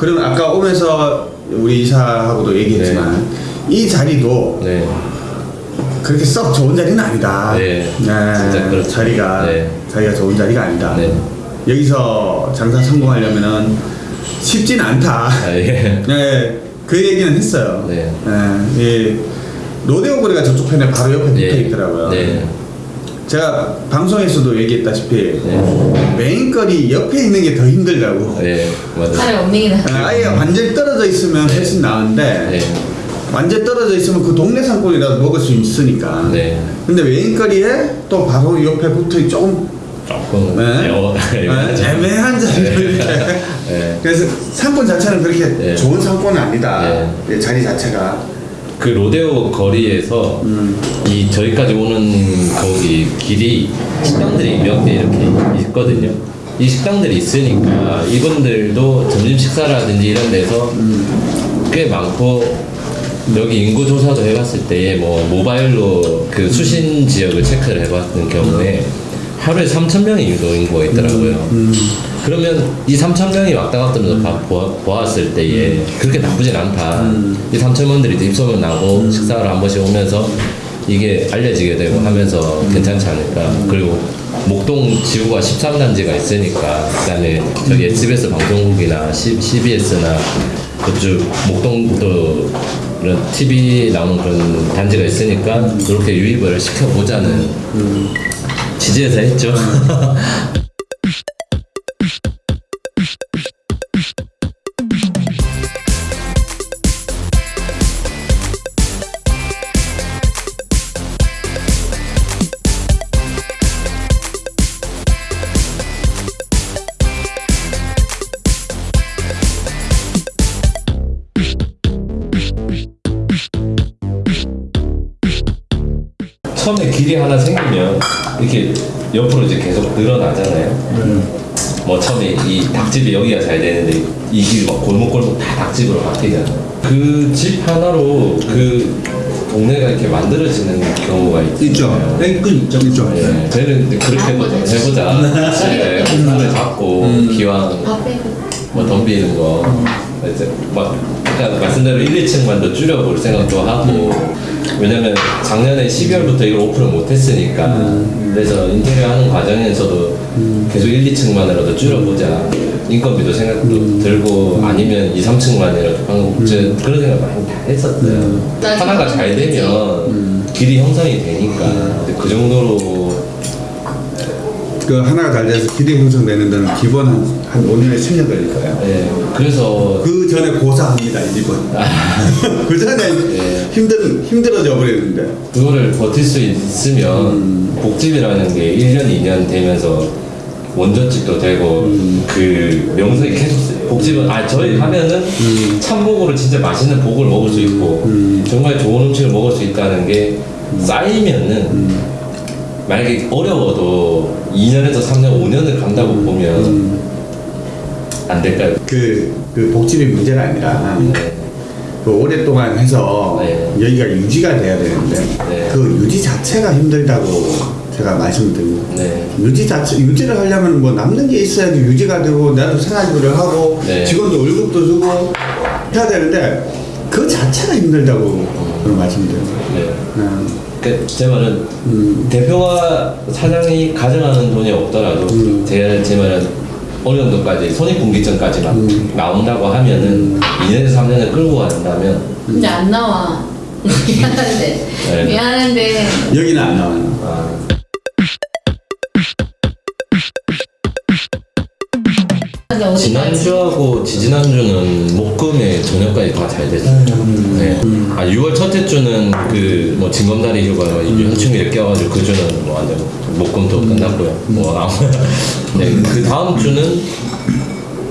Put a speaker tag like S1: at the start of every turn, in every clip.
S1: 그러면 아까 오면서 우리 이사하고도 얘기했지만 이 자리도
S2: 네.
S1: 그렇게 썩 좋은 자리는 아니다.
S2: 네, 진짜 그렇죠.
S1: 자리가
S2: 네.
S1: 자리가 좋은 자리가 아니다.
S2: 네.
S1: 여기서 장사 성공하려면은 쉽진 않다.
S2: 아, 예.
S1: 네, 그 얘기는 했어요.
S2: 네.
S1: 네, 이 로데오 거리가 저쪽 편에 바로 옆에 붙어
S2: 예.
S1: 있더라고요.
S2: 네.
S1: 제가 방송에서도 얘기했다시피
S2: 네.
S1: 메인 거리 옆에 있는 게 더 힘들다고.
S2: 네. 맞아요.
S3: 차라리 없는 게 나아.
S1: 아, 아예 완전히 떨어져 있으면 훨씬 나은데
S2: 네.
S1: 완전 떨어져 있으면 그 동네 산골이라도 먹을 수 있으니까.
S2: 네.
S1: 근데 메인 거리에 또 바로 옆에 붙어 조금
S2: 조금
S1: 네. 네. 애매한 자리 이렇게.
S2: 네.
S1: 그래서 상권 자체는 그렇게
S2: 네.
S1: 좋은 상권은 아니다.
S2: 네.
S1: 이 자리 자체가.
S2: 그 로데오 거리에서
S1: 음.
S2: 이 저기까지 오는 거기 길이 식당들이 몇 개 이렇게 있거든요. 이 식당들이 있으니까 이분들도 점심 식사라든지 이런 데서 꽤 많고 여기 인구 조사도 해봤을 때 뭐 모바일로 그 수신 지역을 체크를 해봤던 경우에 하루에 3천 명이 유도 인구가 있더라고요. 그러면 이 3천 명이 왔다 갔다 하면서 봐- 보아, 보았을 때에 그렇게 나쁘진 않다. 이 3천 명들이 입소문 나고 식사를 한 번씩 오면서 이게 알려지게 되고 하면서 괜찮지 않을까. 그리고 목동 지구가 13단지가 있으니까 그다음에 저기 SBS 방송국이나 C, CBS나 그쪽 목동도 이런 TV 나오는 그런 단지가 있으니까 그렇게 유입을 시켜보자는 지지해서 했죠. 처음에 길이 하나 생기면 이렇게 옆으로 이제 계속 늘어나잖아요. 뭐 처음에 이 닭집이 여기가 잘 되는데 이길막 골목골목 다 닭집으로 바뀌잖아요. 그집 하나로 그 동네가 이렇게 만들어지는 경우가 있죠.
S1: 땡끈 있죠. 있죠.
S2: 예, 저희는 이제 그렇게 해보자. 해보자. 예, 손을 잡고 기왕
S3: 밥 빼고.
S2: 뭐 덤 비는 거. 이제 막 아까 말씀대로 1, 2층만 더 줄여볼 생각도 하고. 왜냐면 작년에 12월부터 이걸 오픈을 못했으니까. 그래서 인테리어 하는 과정에서도 계속 1, 2층만이라도 줄여보자. 인건비도 생각도 들고 아니면 2, 3층만이라도 방금 저 그런 생각 많이 다 했었어요.
S3: 나
S2: 하나가 잘. 되면 길이 형성이 되니까. 그 정도로
S1: 그 하나가 잘 돼서 길이 형성되는 데는 기본 한, 한 5년에 10년 걸릴 거예요.
S2: 예, 그래서
S1: 그 전에 고사합니다, 이 집은. 그 전에
S2: 예.
S1: 힘들, 힘들어져 버리는데.
S2: 그거를 버틸 수 있으면 복집이라는 게 1년, 2년 되면서 원저집도 되고 그 명성이 계속. 복집은 아 저희 하면은 참복으로 진짜 맛있는 복을 먹을 수 있고 정말 좋은 음식을 먹을 수 있다는 게 쌓이면은 만약에 어려워도 2년에서 3년, 5년을 간다고 보면 안 될까요?
S1: 그, 그 복집이 문제가 아니라
S2: 네.
S1: 그 오랫동안 해서
S2: 네.
S1: 여기가 유지가 돼야 되는데
S2: 네.
S1: 그 유지 자체가 힘들다고 제가 말씀드립니다.
S2: 네.
S1: 유지 자체 유지를 하려면 뭐 남는 게 있어야지 유지가 되고 나도 생활비를 하고
S2: 네.
S1: 직원도 월급도 주고 해야 되는데 그 자체가 힘들다고 그런 말씀드려요.
S2: 네.
S1: 음,
S2: 그, 제 말은
S1: 음.
S2: 대표가 사장이 가져가는 돈이 없더라도
S1: 음.
S2: 제, 제 말은 어느 정도까지 손익분기점까지만
S1: 음.
S2: 나온다고 하면은 2년에서 3년을 끌고 간다면
S3: 근데 안 나와. 미안한데.
S2: 네.
S3: 미안한데.
S1: 여기는 안 나와요.
S2: 아,
S3: 어디까지?
S2: 지난주하고 지지난주는 목금에 저녁까지 다 잘 됐어요. 네. 아 6월 첫째 주는 그뭐 징검다리 휴가 현충일에 껴가지고 그 주는 뭐 완전 목금도 끝났고요. 뭐 아무 네, 그 다음 주는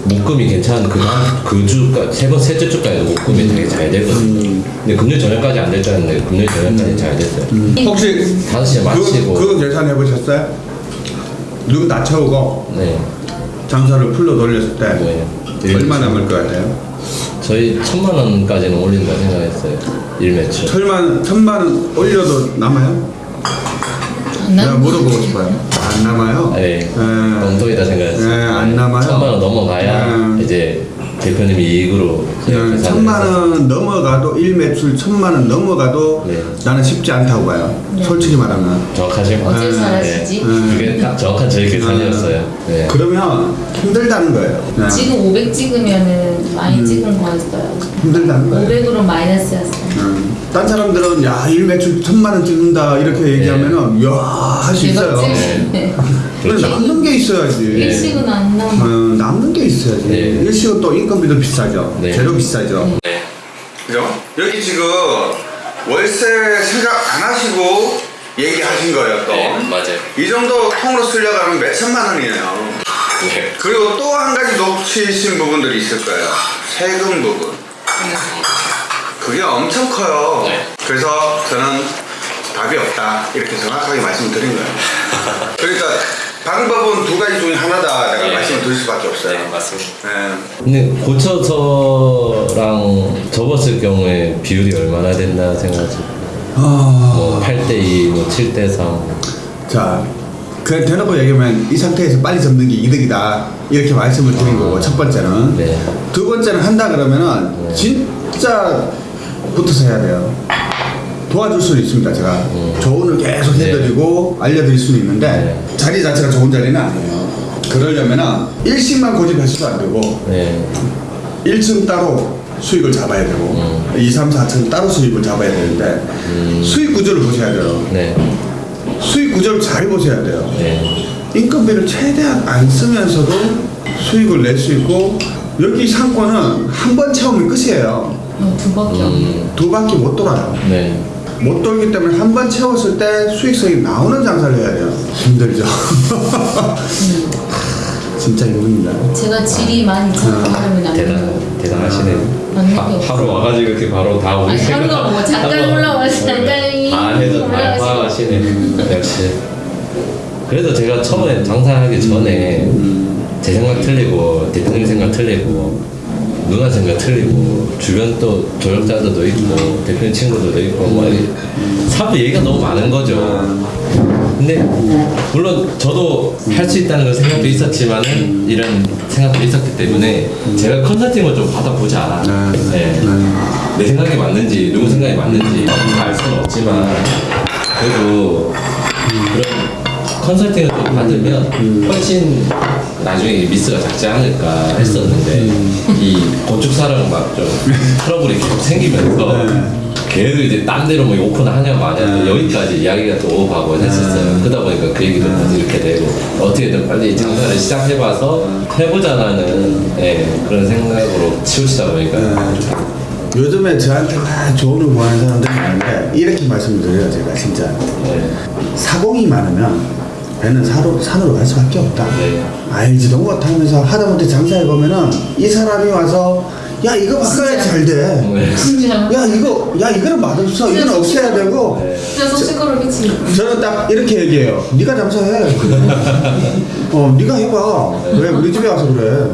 S2: 목금이 괜찮은 그 다음 그 주가 세번 셋째 주까지 목금이 되게 잘 되거든요. 근데 금요일 저녁까지 안 됐다는데 금요일 저녁까지 잘 됐어요.
S1: 혹시
S2: 5시에 마치고
S1: 그거, 그거 계산해 보셨어요? 눈 낮춰오고
S2: 네.
S1: 장사를 풀로 돌렸을 때
S2: 네.
S1: 얼마 남을 것 같아요?
S2: 저희 천만 원까지는 올린다 생각했어요. 일매출.
S1: 천만 천만 원 올려도 남아요?
S3: 안
S1: 내가. 물어보고 싶어요. 안 남아요?
S2: 네.
S1: 예.
S2: 엉덩이다 생각했어요.
S1: 네, 안 남아요.
S2: 천만 원 넘어가야
S1: 네.
S2: 이제 대표님이 이익으로 계산을
S1: 천만. 원 넘어가도 일 매출 천만 원 넘어가도
S2: 네.
S1: 나는 쉽지 않다고 봐요.
S3: 네.
S1: 솔직히 말하면.
S2: 정확하신 것 같아요.
S3: 잘하시지?
S1: 음.
S2: 그게 딱 정확한 저희 계산이었어요. 네.
S1: 그러면 힘들다는 거예요. 그냥
S3: 지금 500 찍으면은 많이 찍은 거였어요.
S1: 힘들다는 거예요.
S3: 500으로 마이너스였어요.
S1: 음. 딴 사람들은 야일 매출 천만 원 찍는다 이렇게 얘기하면은 야할 수 있어요.
S2: 네.
S3: 찍.
S1: 근데 남는 게 있어야지.
S3: 일식은 안
S1: 어,
S3: 남아.
S1: 남는 게 있어야지.
S2: 네.
S1: 일식은 또 인건비도 비싸죠.
S2: 네.
S1: 재료 비싸죠.
S2: 네.
S1: 그죠? 여기 지금 월세 생각 안 하시고 얘기하신 거예요 또.
S2: 네, 맞아요.
S1: 이 정도 통으로 쓰려고 하면 몇 천만 원이에요.
S2: 네.
S1: 그리고 또 한 가지 놓치신 부분들이 있을 거예요. 세금 부분. 그게 엄청 커요.
S2: 네.
S1: 그래서 저는 답이 없다. 이렇게 정확하게 말씀드린 거예요. 그러니까 방법은 두 가지 중에 하나다. 내가
S2: 네.
S1: 말씀을 드릴 수밖에 없어요.
S2: 네, 맞습니다.
S1: 네.
S2: 근데 고쳐서랑 접었을 경우에 비율이 얼마나 된다 생각하세요?
S1: 아...
S2: 뭐 8대2, 뭐 7대3.
S1: 자, 그냥 대놓고 얘기하면 이 상태에서 빨리 접는 게 이득이다. 이렇게 말씀을 드린 거고, 첫 번째는.
S2: 네.
S1: 두 번째는 한다 그러면은
S2: 네.
S1: 진짜 붙어서 해야 돼요. 도와줄 수는 있습니다, 제가.
S2: 음.
S1: 조언을 계속
S2: 네.
S1: 해드리고 알려드릴 수는 있는데,
S2: 네.
S1: 자리 자체가 좋은 자리는 아니에요. 그러려면은 일식만 고집하셔도 안 되고,
S2: 네.
S1: 1층 따로 수익을 잡아야 되고,
S2: 음.
S1: 2, 3, 4층 따로 수익을 잡아야 되는데, 수익 구조를 보셔야 돼요.
S2: 네.
S1: 수익 구조를 잘 보셔야 돼요.
S2: 네.
S1: 인건비를 최대한 안 쓰면서도 수익을 낼 수 있고 여기 상권은 한 번 채우면 끝이에요.
S3: 어, 두 바퀴 없네.
S2: 음,
S1: 두 바퀴 못 돌아요.
S2: 네.
S1: 못 돌기 때문에 한 번 채웠을 때 수익성이 나오는 장사를 해야 돼요. 힘들죠. 진짜 힘듭니다.
S3: 제가 질이 많이 잡아가면 안
S2: 대단,
S3: 돼요.
S2: 대단하시네요. 하. 하루 와가지고 이렇게 바로 다 오시고.
S3: 하루가 뭐 잠깐 올라와서 잠깐
S2: 다 해서 다
S3: 올라가시고.
S2: 파악하시네. 역시. 그래서 제가 처음에 장사하기 전에 제 생각 틀리고 대표님 생각 틀리고 누나 생각 틀리고 주변 또 조력자들도 있고 대표님 친구들도 있고 뭐 사업 얘기가 너무 많은 거죠. 근데 물론 저도 할 수 있다는 그 생각도 있었지만은 이런 생각도 있었기 때문에 제가 컨설팅을 좀 받아보자.
S1: 네.
S2: 네.
S1: 네.
S2: 내 생각이 맞는지 누구 생각이 맞는지 알 수는 없지만 그래도 그런 컨설팅을 좀 받으면 훨씬 나중에 미스가 작지 않을까 했었는데 이 건축사랑 막 좀 트러블이 계속 생기면서 계속 이제 딴 데로 뭐 오픈을 하냐 마냐 여기까지 이야기가 또 오고 가고 했었어요. 그러다 보니까 그 얘기도 다시 이렇게 되고 어떻게든 빨리 장사를 시작해봐서 해보자라는 예, 그런 생각으로 치우치다 보니까.
S1: 요즘에 저한테 막 조언을 구하는 사람들이 많은데 이렇게 말씀드려요 제가 진짜.
S2: 네.
S1: 사공이 많으면 배는 사로, 산으로 갈 수밖에 없다.
S2: 네.
S1: 알지도 못하면서 하다못해 장사해 보면은 이 사람이 와서 야 이거 바꿔야 잘 돼.
S2: 네.
S1: 야 이거 야 이거는 맛없어. 이건 없애야 되고.
S2: 네.
S3: 진짜 속시끄러 미치.
S1: 저는 딱 이렇게 얘기해요. 네가 장사해. 어, 네가 해봐. 왜 우리 집에 와서 그래?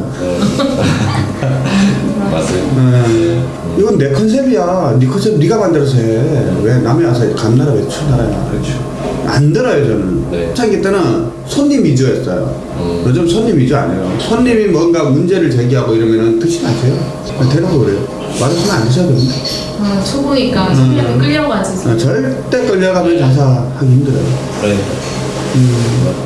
S2: 맞습니다.
S1: 네. 이건 내 컨셉이야. 네 컨셉 네가 만들어서 해. 왜 남이 와서 감나라 왜 추나라냐.
S2: 그렇죠.
S1: 안 들어요 저는.
S2: 네.
S1: 초창기 때는 손님 위주였어요.
S2: 음.
S1: 요즘 손님 위주 아니에요. 손님이 뭔가 문제를 제기하고 이러면은 드시 마세요. 그냥 대놓고 그래요. 맛없으면 안 드셔도 됩니다.
S3: 어, 초보니까
S1: 음.
S3: 손님이 끌려가지고.
S1: 아, 절대 끌려가면 장사하기 힘들어요.
S2: 그러니까.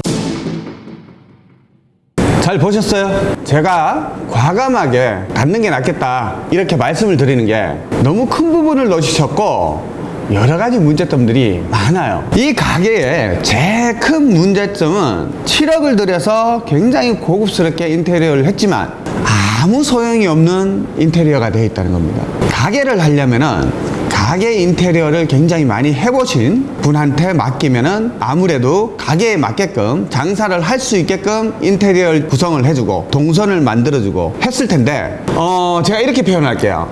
S1: 잘 보셨어요? 제가 과감하게 갖는 게 낫겠다 이렇게 말씀을 드리는 게 너무 큰 부분을 넣으셨고 여러 가지 문제점들이 많아요. 이 가게의 제일 큰 문제점은 7억을 들여서 굉장히 고급스럽게 인테리어를 했지만 아무 소용이 없는 인테리어가 되어 있다는 겁니다. 가게를 하려면은 가게 인테리어를 굉장히 많이 해보신 분한테 맡기면 은 아무래도 가게에 맞게끔 장사를 할 수 있게끔 인테리어 구성을 해주고 동선을 만들어주고 했을 텐데 어 제가 이렇게 표현할게요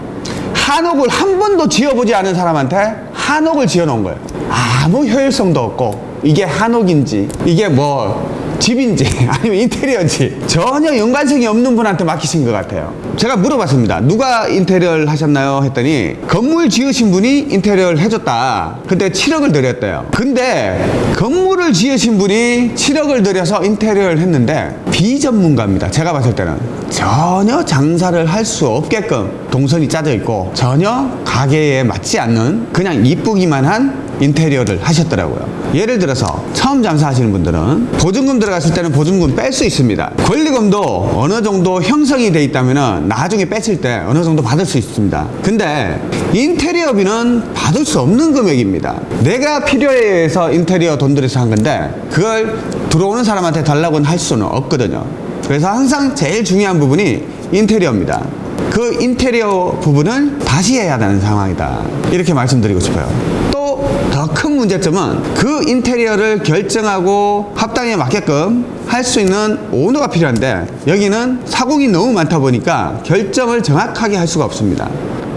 S1: 한옥을 한 번도 지어보지 않은 사람한테 한옥을 지어 놓은 거예요. 아무 효율성도 없고 이게 한옥인지 이게 뭐 집인지 아니면 인테리어인지 전혀 연관성이 없는 분한테 맡기신 것 같아요. 제가 물어봤습니다. 누가 인테리어를 하셨나요? 했더니 건물 지으신 분이 인테리어를 해줬다. 근데 7억을 들였대요. 근데 건물을 지으신 분이 7억을 들여서 인테리어를 했는데 비전문가입니다. 제가 봤을 때는 전혀 장사를 할 수 없게끔 동선이 짜져 있고 전혀 가게에 맞지 않는 그냥 이쁘기만 한 인테리어를 하셨더라고요. 예를 들어서 처음 장사하시는 분들은 보증금 들어갔을 때는 보증금 뺄 수 있습니다. 권리금도 어느 정도 형성이 돼 있다면 나중에 뺐을 때 어느 정도 받을 수 있습니다. 근데 인테리어비는 받을 수 없는 금액입니다. 내가 필요해 해서 인테리어 돈 들여서 한 건데 그걸 들어오는 사람한테 달라고는 할 수는 없거든요. 그래서 항상 제일 중요한 부분이 인테리어입니다. 그 인테리어 부분을 다시 해야 되는 상황이다. 이렇게 말씀드리고 싶어요. 문제점은 그 인테리어를 결정하고 합당에 맞게끔 할 수 있는 오너가 필요한데 여기는 사공이 너무 많다 보니까 결정을 정확하게 할 수가 없습니다.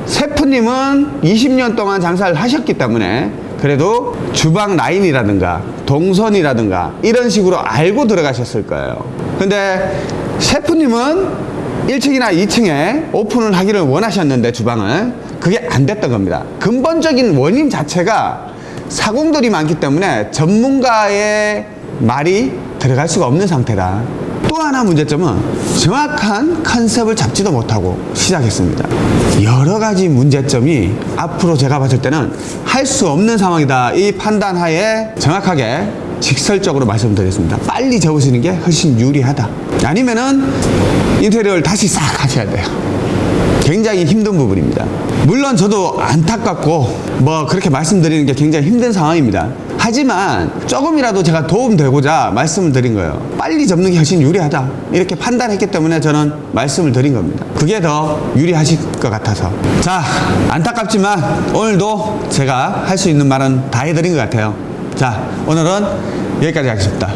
S1: 세프님은 20년 동안 장사를 하셨기 때문에 그래도 주방 라인이라든가 동선이라든가 이런 식으로 알고 들어가셨을 거예요. 근데 셰프님은 1층이나 2층에 오픈을 하기를 원하셨는데 주방을 그게 안 됐던 겁니다. 근본적인 원인 자체가 사공들이 많기 때문에 전문가의 말이 들어갈 수가 없는 상태다. 또 하나 문제점은 정확한 컨셉을 잡지도 못하고 시작했습니다. 여러 가지 문제점이 앞으로 제가 봤을 때는 할 수 없는 상황이다. 이 판단하에 정확하게 직설적으로 말씀드리겠습니다. 빨리 접으시는 게 훨씬 유리하다. 아니면은 인테리어를 다시 싹 하셔야 돼요. 굉장히 힘든 부분입니다. 물론 저도 안타깝고 뭐 그렇게 말씀드리는 게 굉장히 힘든 상황입니다. 하지만 조금이라도 제가 도움되고자 말씀을 드린 거예요. 빨리 접는 게 훨씬 유리하다. 이렇게 판단했기 때문에 저는 말씀을 드린 겁니다. 그게 더 유리하실 것 같아서. 자, 안타깝지만 오늘도 제가 할 수 있는 말은 다 해드린 것 같아요. 자, 오늘은 여기까지 하겠습니다.